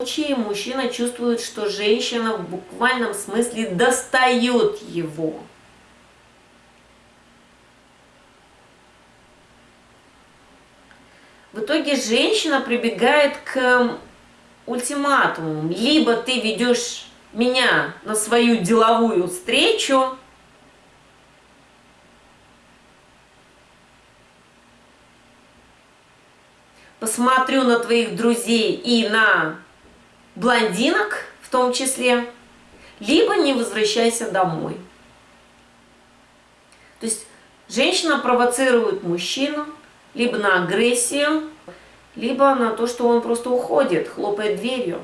случае мужчина чувствует, что женщина в буквальном смысле достает его. В итоге женщина прибегает к ультиматуму. Либо ты ведешь меня на свою деловую встречу, посмотрю на твоих друзей и на блондинок в том числе, либо не возвращайся домой. То есть женщина провоцирует мужчину либо на агрессию, либо на то, что он просто уходит, хлопает дверью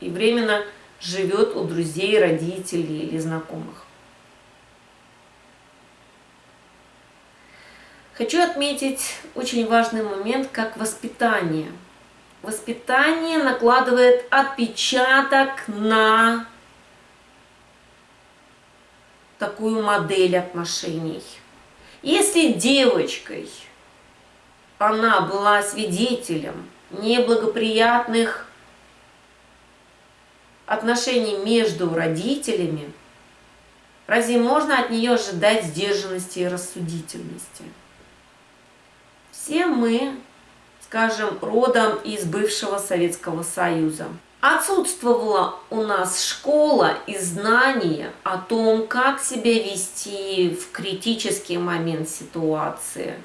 и временно живет у друзей, родителей или знакомых. Хочу отметить очень важный момент, как воспитание. Воспитание накладывает отпечаток на такую модель отношений. Если девочкой она была свидетелем неблагоприятных отношений между родителями, разве можно от нее ожидать сдержанности и рассудительности? Все мы, скажем, родом из бывшего Советского Союза. Отсутствовала у нас школа и знания о том, как себя вести в критический момент ситуации –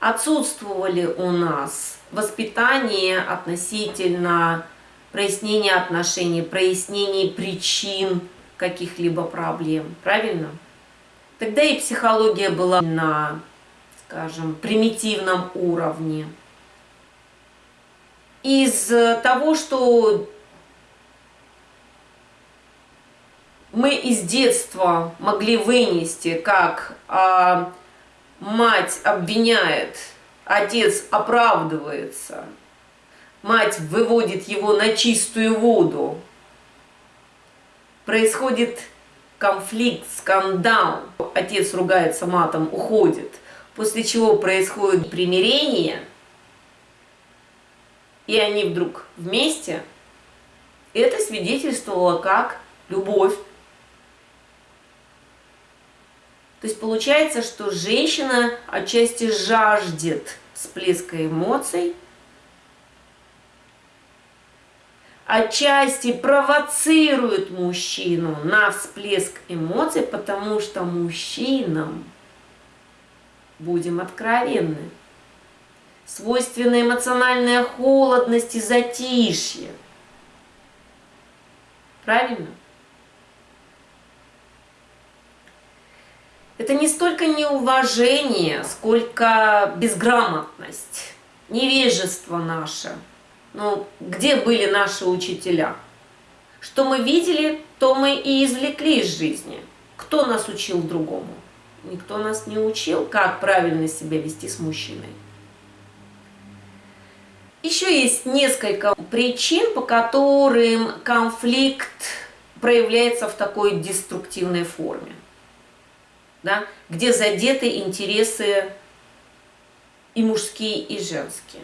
отсутствовали у нас воспитание относительно прояснения отношений, прояснения причин каких-либо проблем, правильно? Тогда и психология была на, скажем, примитивном уровне. Из того, что мы из детства могли вынести как а, мать обвиняет, отец оправдывается, мать выводит его на чистую воду, происходит конфликт, скандал, отец ругается матом, уходит, после чего происходит примирение, и они вдруг вместе, это свидетельствовало как любовь. То есть получается, что женщина отчасти жаждет всплеска эмоций, отчасти провоцирует мужчину на всплеск эмоций, потому что мужчинам, будем откровенны, свойственна эмоциональная холодность и затишье. Правильно? это не столько неуважение, сколько безграмотность, невежество наше. Ну, где были наши учителя? Что мы видели, то мы и извлекли из жизни. Кто нас учил другому? Никто нас не учил, как правильно себя вести с мужчиной. Еще есть несколько причин, по которым конфликт проявляется в такой деструктивной форме да, где задеты интересы и мужские, и женские.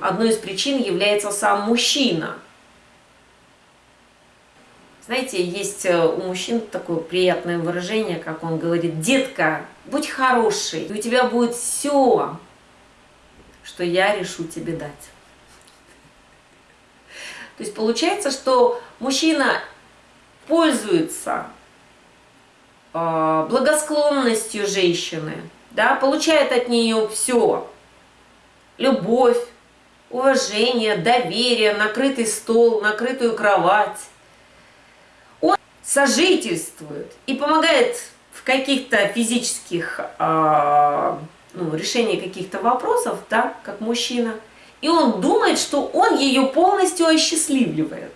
Одной из причин является сам мужчина. Знаете, есть э, у мужчин такое приятное выражение, как он говорит, «Детка, будь хороший, у тебя будет все, что я решу тебе дать». То есть получается, что мужчина пользуется а, благосклонностью женщины, да, получает от нее все. Любовь, уважение, доверие, накрытый стол, накрытую кровать. Он сожительствует и помогает в каких-то физических, э, ну, решении каких-то вопросов, да, как мужчина. И он думает, что он ее полностью осчастливливает.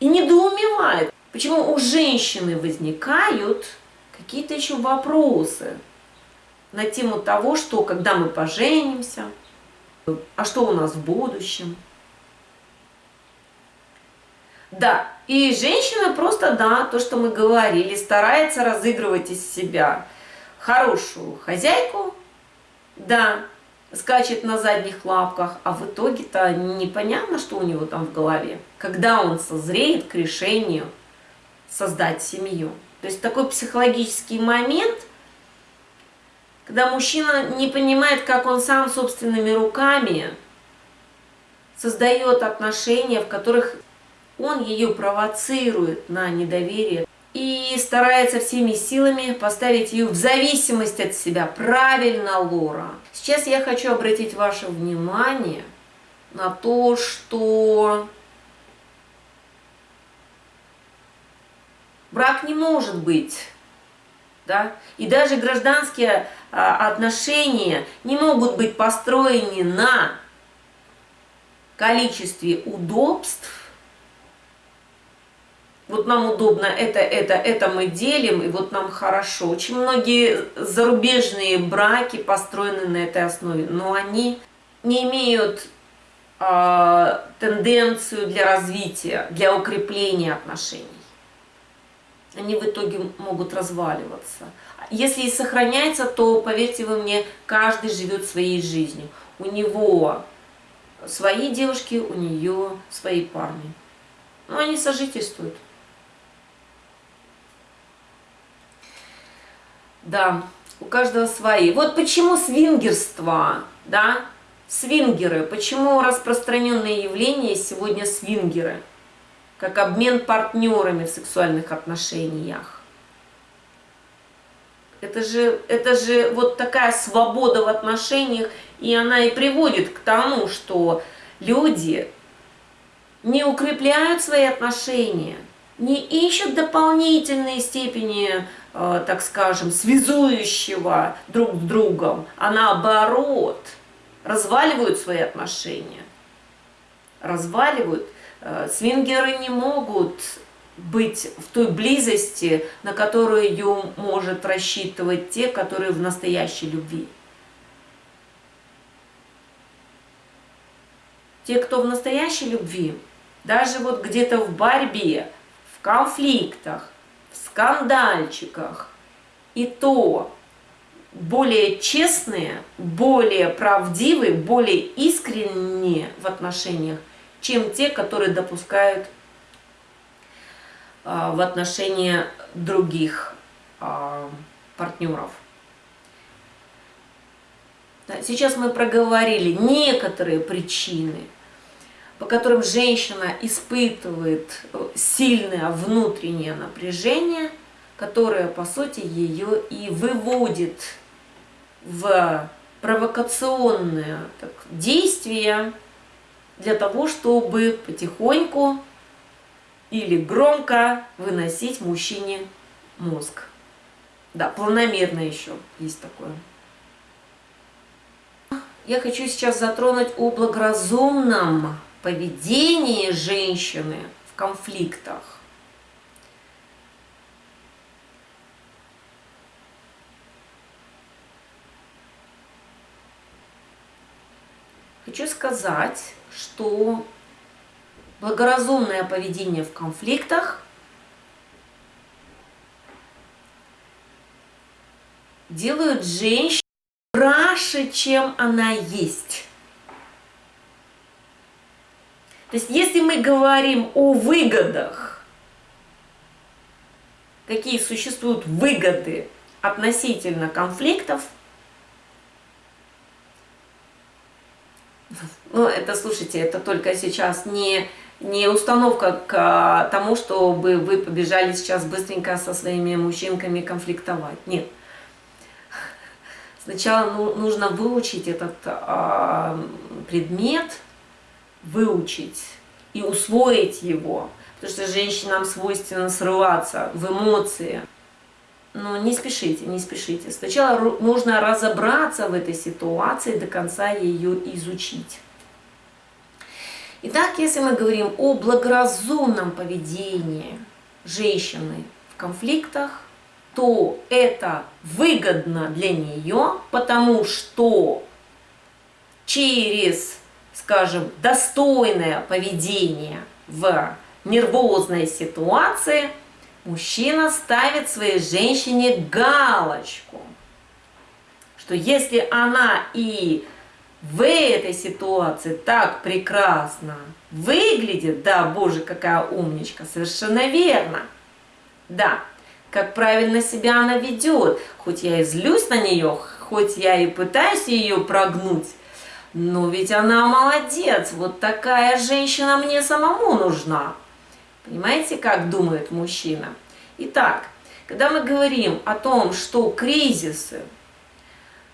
И недоумевает, Почему у женщины возникают какие-то еще вопросы на тему того, что когда мы поженимся, а что у нас в будущем. Да, и женщина просто, да, то, что мы говорили, старается разыгрывать из себя хорошую хозяйку, да, скачет на задних лапках, а в итоге-то непонятно, что у него там в голове, когда он созреет к решению создать семью. То есть такой психологический момент, когда мужчина не понимает, как он сам собственными руками создает отношения, в которых он ее провоцирует на недоверие и старается всеми силами поставить ее в зависимость от себя. Правильно, Лора. Сейчас я хочу обратить ваше внимание на то, что брак не может быть, да, и даже гражданские а, отношения не могут быть построены на количестве удобств, вот нам удобно это, это, это мы делим, и вот нам хорошо. Очень многие зарубежные браки построены на этой основе, но они не имеют э, тенденцию для развития, для укрепления отношений. Они в итоге могут разваливаться. Если и сохраняется, то, поверьте вы мне, каждый живет своей жизнью. У него свои девушки, у нее свои парни. Но они сожительствуют. Да, у каждого свои. Вот почему свингерство, да, свингеры, почему распространенное явление сегодня свингеры, как обмен партнерами в сексуальных отношениях. Это же, это же вот такая свобода в отношениях, и она и приводит к тому, что люди не укрепляют свои отношения, не ищут дополнительные степени так скажем, связующего друг с другом, а наоборот разваливают свои отношения. Разваливают. Э, свингеры не могут быть в той близости, на которую может рассчитывать те, которые в настоящей любви. Те, кто в настоящей любви, даже вот где-то в борьбе, в конфликтах, скандальчиках. И то более честные, более правдивые, более искренние в отношениях, чем те, которые допускают а, в отношении других а, партнеров. Сейчас мы проговорили некоторые причины – по которым женщина испытывает э, сильное внутреннее напряжение, которое, по сути, ее и выводит в провокационные так, действия для того, чтобы потихоньку или громко выносить мужчине мозг. Да, планомерно еще есть такое. Я хочу сейчас затронуть о благоразумном поведении женщины в конфликтах. Хочу сказать, что благоразумное поведение в конфликтах делают женщину краше, чем она есть. То есть, если мы говорим о выгодах, какие существуют выгоды относительно конфликтов, ну, это, слушайте, это только сейчас не, не установка к тому, чтобы вы побежали сейчас быстренько со своими мужчинками конфликтовать. Нет. Сначала ну, нужно выучить этот а, предмет, выучить и усвоить его. Потому что женщинам свойственно срываться в эмоции. Но не спешите, не спешите. Сначала нужно разобраться в этой ситуации, до конца ее изучить. Итак, если мы говорим о благоразумном поведении женщины в конфликтах, то это выгодно для нее, потому что через скажем, достойное поведение в нервозной ситуации, мужчина ставит своей женщине галочку, что если она и в этой ситуации так прекрасно выглядит, да, боже, какая умничка, совершенно верно, да, как правильно себя она ведет, хоть я и злюсь на нее, хоть я и пытаюсь ее прогнуть, но ведь она молодец, вот такая женщина мне самому нужна. Понимаете, как думает мужчина? Итак, когда мы говорим о том, что кризисы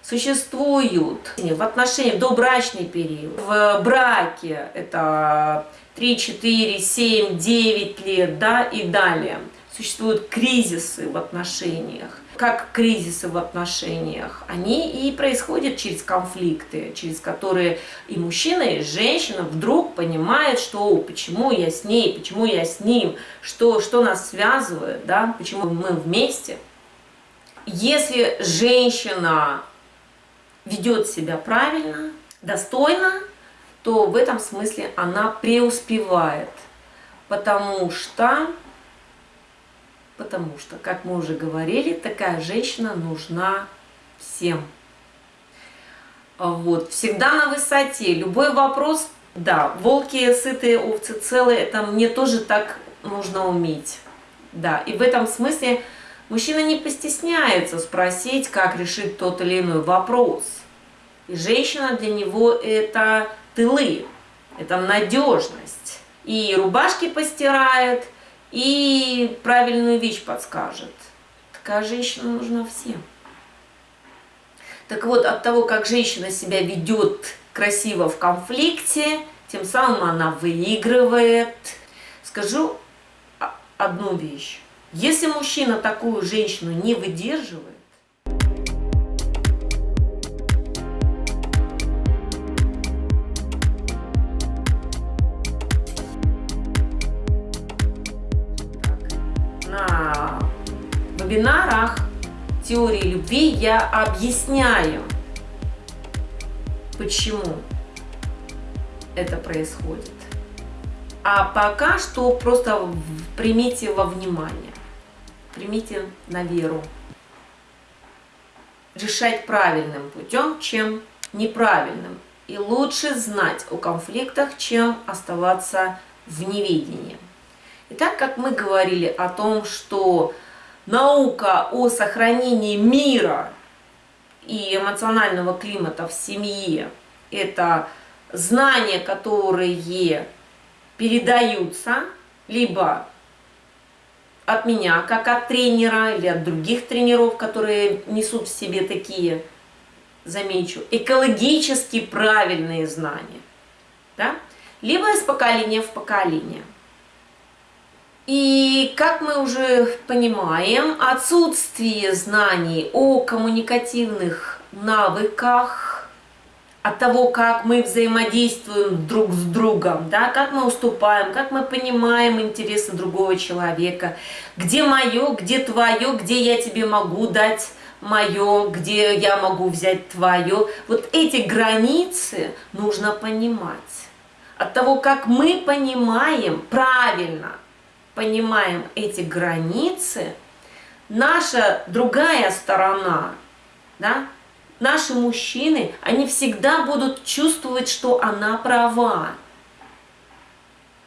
существуют в отношении до брачный период, в браке это 3, 4, 7, 9 лет, да, и далее, существуют кризисы в отношениях, как кризисы в отношениях, они и происходят через конфликты, через которые и мужчина, и женщина вдруг понимают, что почему я с ней, почему я с ним, что, что нас связывает, да, почему мы вместе. Если женщина ведет себя правильно, достойно, то в этом смысле она преуспевает, потому что Потому что, как мы уже говорили, такая женщина нужна всем. Вот, всегда на высоте. Любой вопрос, да, волки сытые, овцы целые, это мне тоже так нужно уметь. Да, и в этом смысле мужчина не постесняется спросить, как решить тот или иной вопрос. И женщина для него это тылы, это надежность. И рубашки постирает, и правильную вещь подскажет. Такая женщина нужна всем. Так вот, от того, как женщина себя ведет красиво в конфликте, тем самым она выигрывает. Скажу одну вещь. Если мужчина такую женщину не выдерживает, вебинарах теории любви я объясняю, почему это происходит. А пока что просто примите во внимание, примите на веру. Решать правильным путем, чем неправильным. И лучше знать о конфликтах, чем оставаться в неведении. Итак, как мы говорили о том, что наука о сохранении мира и эмоционального климата в семье – это знания, которые передаются либо от меня, как от тренера, или от других тренеров, которые несут в себе такие, замечу, экологически правильные знания, да? либо из поколения в поколение – и, как мы уже понимаем, отсутствие знаний о коммуникативных навыках, от того, как мы взаимодействуем друг с другом, да, как мы уступаем, как мы понимаем интересы другого человека, где мое, где твое, где я тебе могу дать мое, где я могу взять твое. Вот эти границы нужно понимать. От того, как мы понимаем правильно – понимаем эти границы, наша другая сторона, да, наши мужчины, они всегда будут чувствовать, что она права.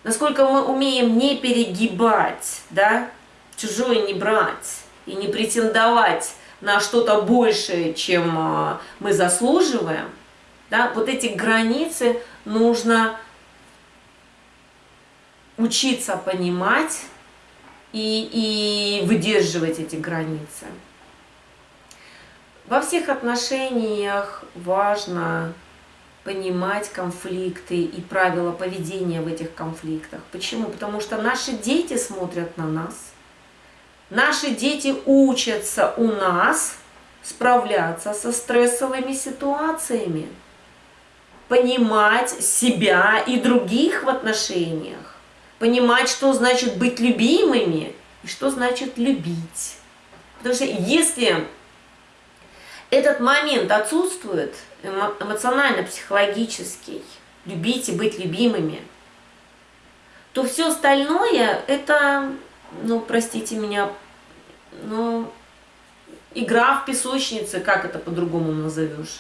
Насколько мы умеем не перегибать, да, чужое не брать и не претендовать на что-то большее, чем а, мы заслуживаем, да, вот эти границы нужно учиться понимать и, и выдерживать эти границы. Во всех отношениях важно понимать конфликты и правила поведения в этих конфликтах. Почему? Потому что наши дети смотрят на нас. Наши дети учатся у нас справляться со стрессовыми ситуациями, понимать себя и других в отношениях понимать, что значит быть любимыми и что значит любить. Потому что если этот момент отсутствует, эмоционально-психологический, любить и быть любимыми, то все остальное это, ну, простите меня, ну, игра в песочнице, как это по-другому назовешь.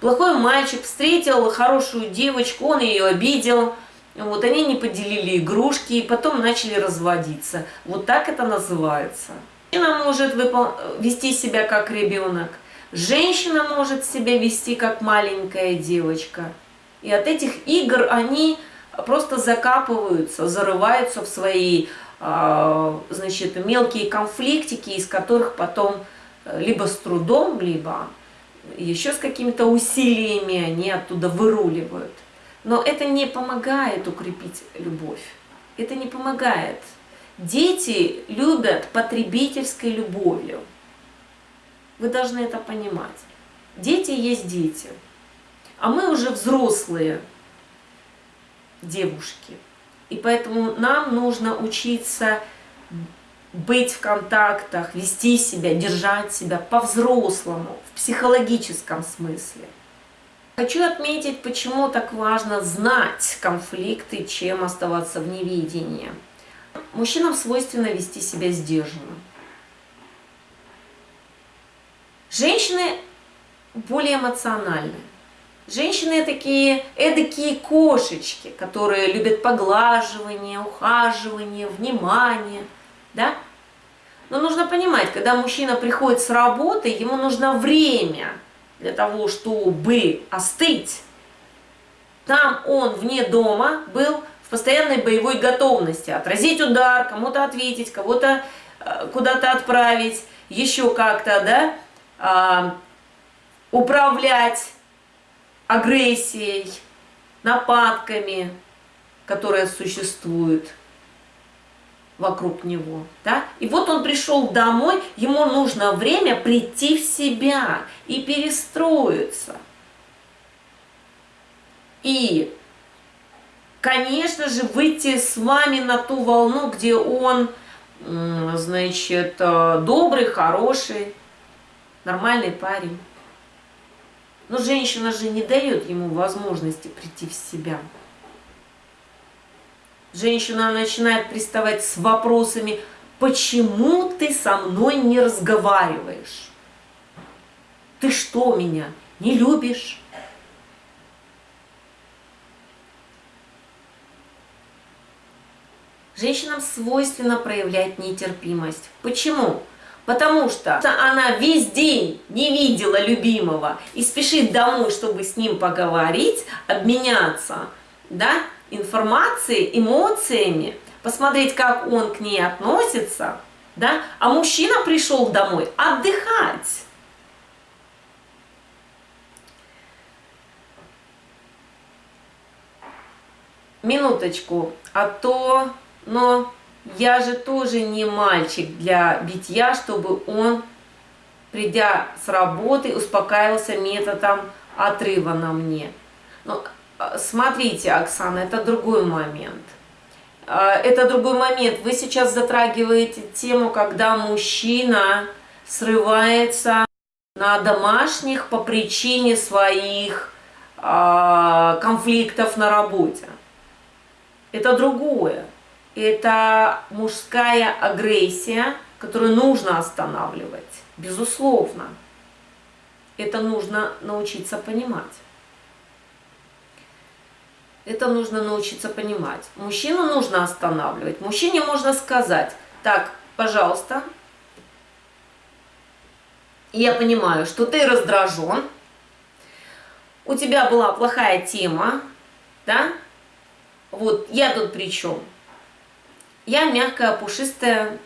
Плохой мальчик встретил хорошую девочку, он ее обидел, вот они не поделили игрушки и потом начали разводиться. Вот так это называется. Женщина может вести себя как ребенок, женщина может себя вести как маленькая девочка. И от этих игр они просто закапываются, зарываются в свои а, значит, мелкие конфликтики, из которых потом э, либо с трудом, либо еще с какими-то усилиями они оттуда выруливают. Но это не помогает укрепить любовь. Это не помогает. Дети любят потребительской любовью. Вы должны это понимать. Дети есть дети. А мы уже взрослые девушки. И поэтому нам нужно учиться быть в контактах, вести себя, держать себя по-взрослому, в психологическом смысле. Хочу отметить, почему так важно знать конфликты, чем оставаться в невидении. Мужчинам свойственно вести себя сдержанно. Женщины более эмоциональны. Женщины такие эдакие кошечки, которые любят поглаживание, ухаживание, внимание, да? Но нужно понимать, когда мужчина приходит с работы, ему нужно время для того, чтобы остыть. Там он вне дома был в постоянной боевой готовности. Отразить удар, кому-то ответить, кого-то э, куда-то отправить, еще как-то, да, а, управлять агрессией, нападками, которые существуют вокруг него. Да? И вот он пришел домой, ему нужно время прийти в себя и перестроиться. И, конечно же, выйти с вами на ту волну, где он, значит, э, добрый, хороший, нормальный парень. Но женщина же не дает ему возможности прийти в себя. Женщина начинает приставать с вопросами, почему ты со мной не разговариваешь? Ты что меня, не любишь? Женщинам свойственно проявлять нетерпимость. Почему? Потому что она весь день не видела любимого и спешит домой, чтобы с ним поговорить, обменяться да, информацией, эмоциями, посмотреть, как он к ней относится. Да? А мужчина пришел домой отдыхать. Минуточку, а то, но я же тоже не мальчик для битья, чтобы он, придя с работы, успокаивался методом отрыва на мне. Но смотрите, Оксана, это другой момент. А, это другой момент. Вы сейчас затрагиваете тему, когда мужчина срывается на домашних по причине своих а, конфликтов на работе. Это другое это мужская агрессия, которую нужно останавливать, безусловно. Это нужно научиться понимать. Это нужно научиться понимать. Мужчину нужно останавливать. Мужчине можно сказать, так, пожалуйста, я понимаю, что ты раздражен, у тебя была плохая тема, да, вот я тут при чем? я мягкая, пушистая,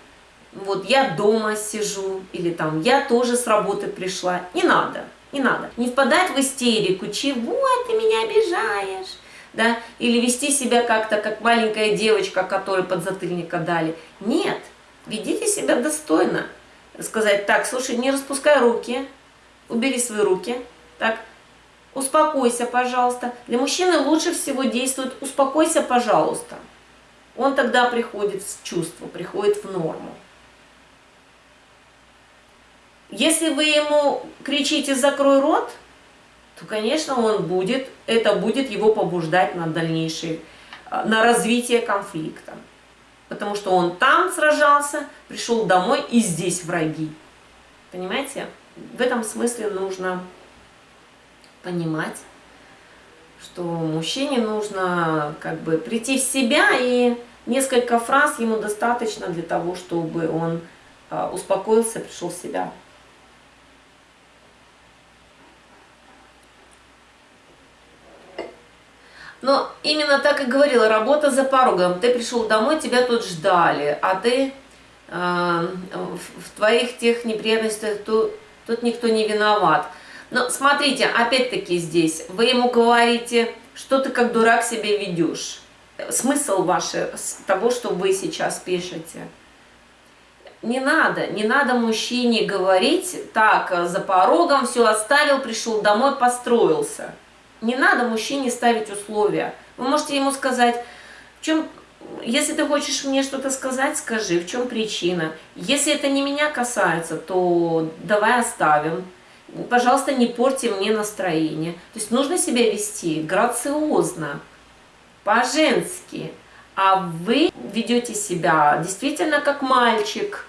вот я дома сижу, или там я тоже с работы пришла. Не надо, не надо. Не впадать в истерику, чего ты меня обижаешь, да, или вести себя как-то, как маленькая девочка, которой подзатыльника дали. Нет, ведите себя достойно. Сказать, так, слушай, не распускай руки, убери свои руки, так, успокойся, пожалуйста. Для мужчины лучше всего действует «успокойся, пожалуйста» он тогда приходит в чувство, приходит в норму. Если вы ему кричите «закрой рот», то, конечно, он будет, это будет его побуждать на дальнейшее, а, на развитие конфликта. Потому что он там сражался, пришел домой и здесь враги. Понимаете? В этом смысле нужно понимать, что мужчине нужно как бы прийти в себя и несколько фраз ему достаточно для того, чтобы он а, успокоился, пришел в себя. Но именно так и говорила, работа за порогом. Ты пришел домой, тебя тут ждали, а ты э, в твоих тех неприятностях тут, тут никто не виноват. Но смотрите, опять-таки здесь, вы ему говорите, что ты как дурак себя ведешь. Смысл ваш того, что вы сейчас пишете. Не надо, не надо мужчине говорить, так, за порогом все оставил, пришел домой, построился. Не надо мужчине ставить условия. Вы можете ему сказать, в чем, если ты хочешь мне что-то сказать, скажи, в чем причина. Если это не меня касается, то давай оставим. Пожалуйста, не порти мне настроение. То есть нужно себя вести грациозно, по-женски. А вы ведете себя действительно как мальчик,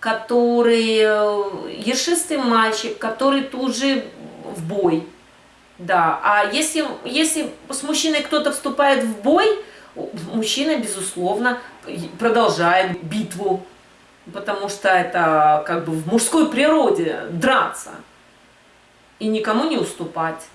который, э, ершистый мальчик, который тут же в бой. Да, а если, если с мужчиной кто-то вступает в бой, мужчина, безусловно, продолжает битву, потому что это как бы в мужской природе драться и никому не уступать.